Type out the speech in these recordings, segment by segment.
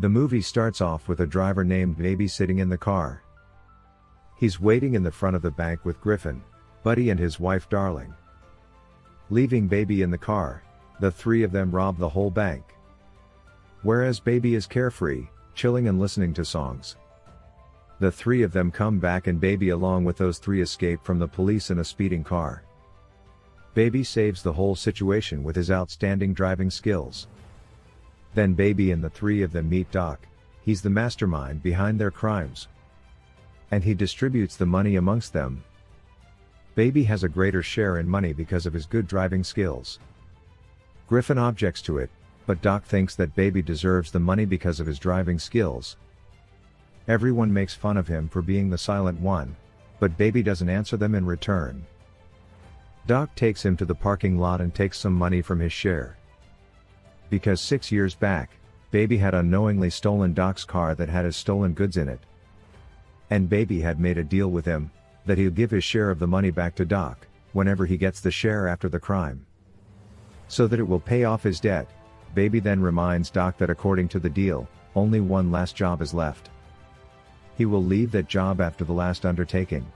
The movie starts off with a driver named Baby sitting in the car. He's waiting in the front of the bank with Griffin, Buddy and his wife Darling. Leaving Baby in the car, the three of them rob the whole bank. Whereas Baby is carefree, chilling and listening to songs. The three of them come back and Baby along with those three escape from the police in a speeding car. Baby saves the whole situation with his outstanding driving skills. Then Baby and the three of them meet Doc, he's the mastermind behind their crimes. And he distributes the money amongst them. Baby has a greater share in money because of his good driving skills. Griffin objects to it, but Doc thinks that Baby deserves the money because of his driving skills. Everyone makes fun of him for being the silent one, but Baby doesn't answer them in return. Doc takes him to the parking lot and takes some money from his share. Because six years back, Baby had unknowingly stolen Doc's car that had his stolen goods in it. And Baby had made a deal with him, that he'll give his share of the money back to Doc, whenever he gets the share after the crime. So that it will pay off his debt, Baby then reminds Doc that according to the deal, only one last job is left. He will leave that job after the last undertaking.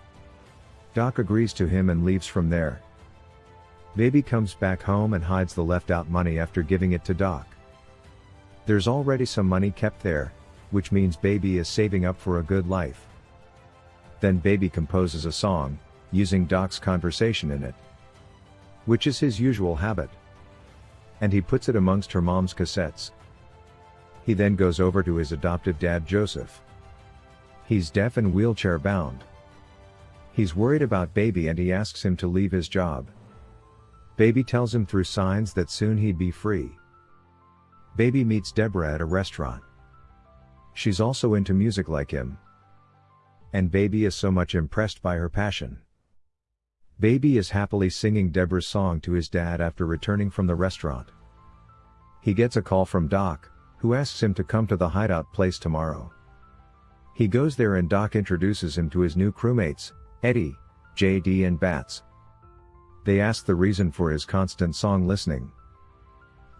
Doc agrees to him and leaves from there. Baby comes back home and hides the left out money after giving it to Doc. There's already some money kept there, which means Baby is saving up for a good life. Then Baby composes a song, using Doc's conversation in it. Which is his usual habit. And he puts it amongst her mom's cassettes. He then goes over to his adoptive dad Joseph. He's deaf and wheelchair bound. He's worried about Baby and he asks him to leave his job. Baby tells him through signs that soon he'd be free. Baby meets Deborah at a restaurant. She's also into music like him. And Baby is so much impressed by her passion. Baby is happily singing Deborah's song to his dad after returning from the restaurant. He gets a call from Doc, who asks him to come to the hideout place tomorrow. He goes there and Doc introduces him to his new crewmates, Eddie, JD and Bats. They ask the reason for his constant song listening.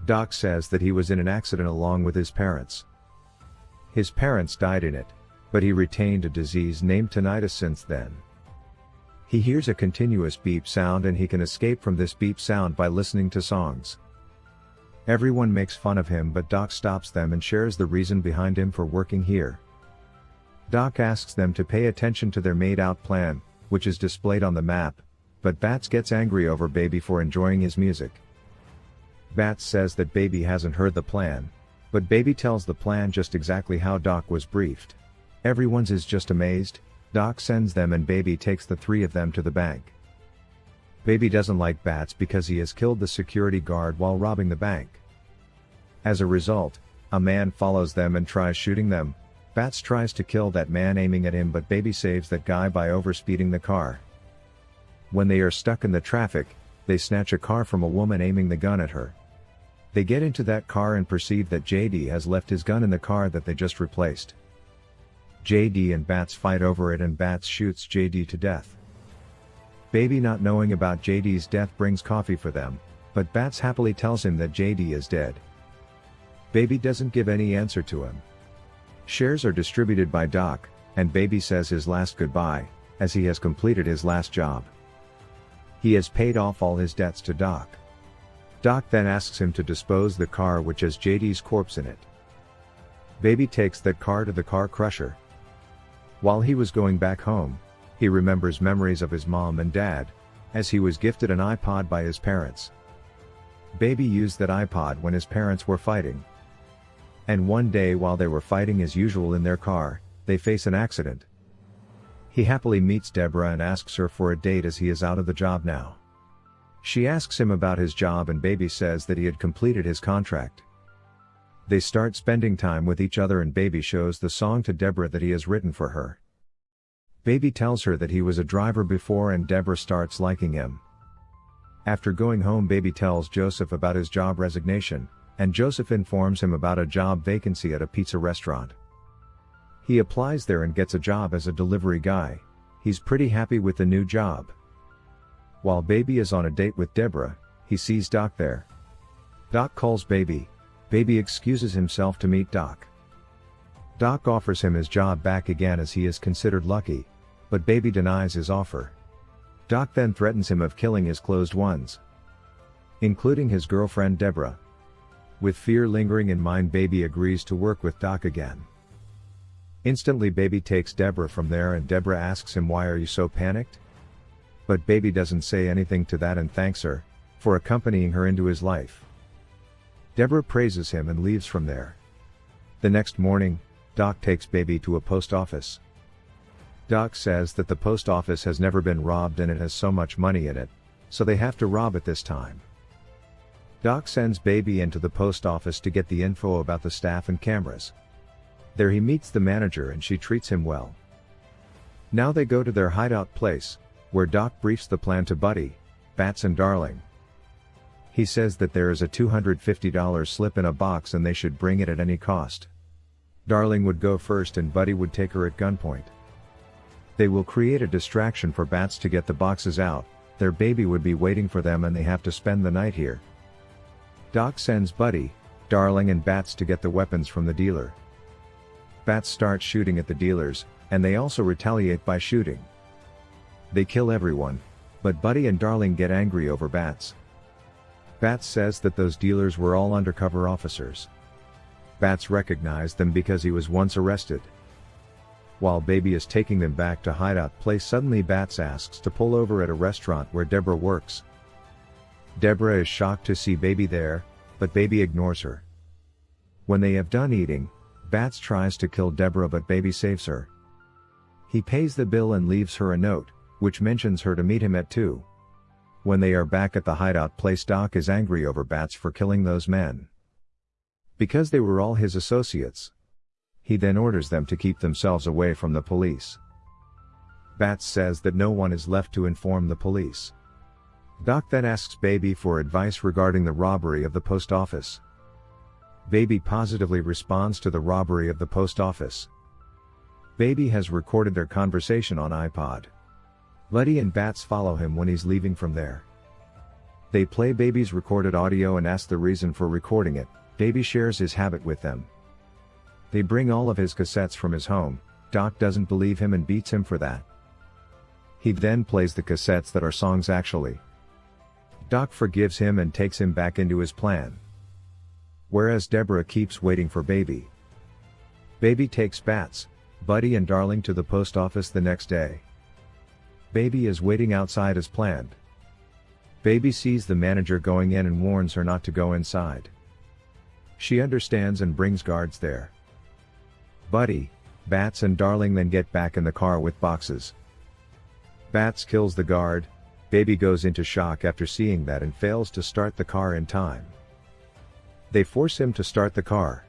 Doc says that he was in an accident along with his parents. His parents died in it, but he retained a disease named tinnitus since then. He hears a continuous beep sound and he can escape from this beep sound by listening to songs. Everyone makes fun of him but Doc stops them and shares the reason behind him for working here. Doc asks them to pay attention to their made out plan, which is displayed on the map, but Bats gets angry over Baby for enjoying his music. Bats says that Baby hasn't heard the plan, but Baby tells the plan just exactly how Doc was briefed. Everyone's is just amazed, Doc sends them and Baby takes the three of them to the bank. Baby doesn't like Bats because he has killed the security guard while robbing the bank. As a result, a man follows them and tries shooting them, Bats tries to kill that man aiming at him but Baby saves that guy by overspeeding the car. When they are stuck in the traffic, they snatch a car from a woman aiming the gun at her. They get into that car and perceive that JD has left his gun in the car that they just replaced. JD and Bats fight over it and Bats shoots JD to death. Baby not knowing about JD's death brings coffee for them, but Bats happily tells him that JD is dead. Baby doesn't give any answer to him. Shares are distributed by Doc, and Baby says his last goodbye, as he has completed his last job. He has paid off all his debts to Doc. Doc then asks him to dispose the car which has JD's corpse in it. Baby takes that car to the car crusher. While he was going back home, he remembers memories of his mom and dad, as he was gifted an iPod by his parents. Baby used that iPod when his parents were fighting. And one day while they were fighting as usual in their car, they face an accident. He happily meets Deborah and asks her for a date as he is out of the job now. She asks him about his job and Baby says that he had completed his contract. They start spending time with each other and Baby shows the song to Deborah that he has written for her. Baby tells her that he was a driver before and Deborah starts liking him. After going home Baby tells Joseph about his job resignation, and Joseph informs him about a job vacancy at a pizza restaurant. He applies there and gets a job as a delivery guy. He's pretty happy with the new job. While Baby is on a date with Deborah, he sees Doc there. Doc calls Baby. Baby excuses himself to meet Doc. Doc offers him his job back again as he is considered lucky, but Baby denies his offer. Doc then threatens him of killing his closed ones, including his girlfriend Deborah. With fear lingering in mind Baby agrees to work with Doc again. Instantly Baby takes Deborah from there and Deborah asks him why are you so panicked? But Baby doesn't say anything to that and thanks her, for accompanying her into his life. Deborah praises him and leaves from there. The next morning, Doc takes Baby to a post office. Doc says that the post office has never been robbed and it has so much money in it, so they have to rob it this time. Doc sends Baby into the post office to get the info about the staff and cameras. There he meets the manager and she treats him well. Now they go to their hideout place, where Doc briefs the plan to Buddy, Bats and Darling. He says that there is a $250 slip in a box and they should bring it at any cost. Darling would go first and Buddy would take her at gunpoint. They will create a distraction for Bats to get the boxes out, their baby would be waiting for them and they have to spend the night here. Doc sends Buddy, Darling and Bats to get the weapons from the dealer. Bats start shooting at the dealers, and they also retaliate by shooting. They kill everyone, but Buddy and Darling get angry over Bats. Bats says that those dealers were all undercover officers. Bats recognized them because he was once arrested. While Baby is taking them back to hideout place suddenly Bats asks to pull over at a restaurant where Deborah works. Deborah is shocked to see Baby there, but Baby ignores her. When they have done eating, Bats tries to kill Deborah but Baby saves her. He pays the bill and leaves her a note, which mentions her to meet him at 2. When they are back at the hideout place Doc is angry over Bats for killing those men. Because they were all his associates. He then orders them to keep themselves away from the police. Bats says that no one is left to inform the police. Doc then asks Baby for advice regarding the robbery of the post office. Baby positively responds to the robbery of the post office. Baby has recorded their conversation on iPod. Letty and Bats follow him when he's leaving from there. They play Baby's recorded audio and ask the reason for recording it, Baby shares his habit with them. They bring all of his cassettes from his home, Doc doesn't believe him and beats him for that. He then plays the cassettes that are songs actually. Doc forgives him and takes him back into his plan whereas Deborah keeps waiting for Baby. Baby takes Bats, Buddy and Darling to the post office the next day. Baby is waiting outside as planned. Baby sees the manager going in and warns her not to go inside. She understands and brings guards there. Buddy, Bats and Darling then get back in the car with boxes. Bats kills the guard, Baby goes into shock after seeing that and fails to start the car in time. They force him to start the car.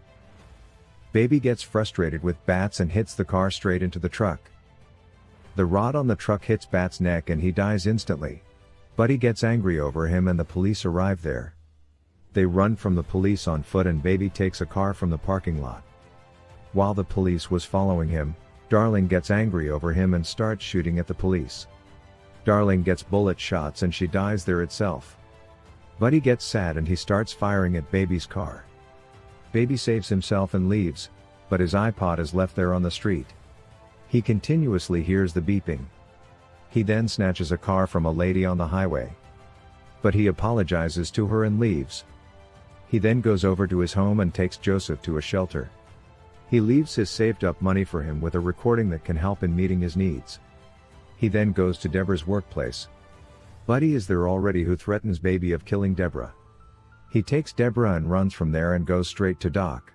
Baby gets frustrated with Bats and hits the car straight into the truck. The rod on the truck hits Bat's neck and he dies instantly. Buddy gets angry over him and the police arrive there. They run from the police on foot and Baby takes a car from the parking lot. While the police was following him, Darling gets angry over him and starts shooting at the police. Darling gets bullet shots and she dies there itself. Buddy gets sad and he starts firing at Baby's car. Baby saves himself and leaves, but his iPod is left there on the street. He continuously hears the beeping. He then snatches a car from a lady on the highway. But he apologizes to her and leaves. He then goes over to his home and takes Joseph to a shelter. He leaves his saved up money for him with a recording that can help in meeting his needs. He then goes to Deborah's workplace, Buddy is there already who threatens Baby of killing Deborah. He takes Deborah and runs from there and goes straight to Doc.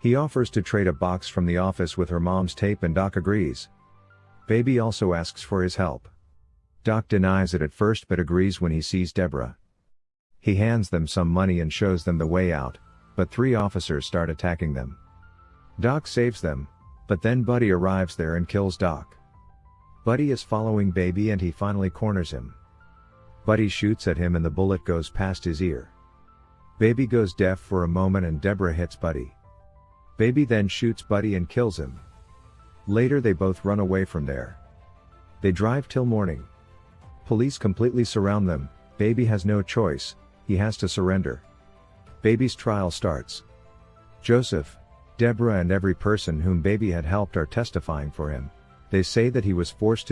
He offers to trade a box from the office with her mom's tape and Doc agrees. Baby also asks for his help. Doc denies it at first but agrees when he sees Deborah. He hands them some money and shows them the way out, but three officers start attacking them. Doc saves them, but then Buddy arrives there and kills Doc. Buddy is following Baby and he finally corners him. Buddy shoots at him and the bullet goes past his ear. Baby goes deaf for a moment and Deborah hits Buddy. Baby then shoots Buddy and kills him. Later they both run away from there. They drive till morning. Police completely surround them, Baby has no choice, he has to surrender. Baby's trial starts. Joseph, Deborah and every person whom Baby had helped are testifying for him. They say that he was forced to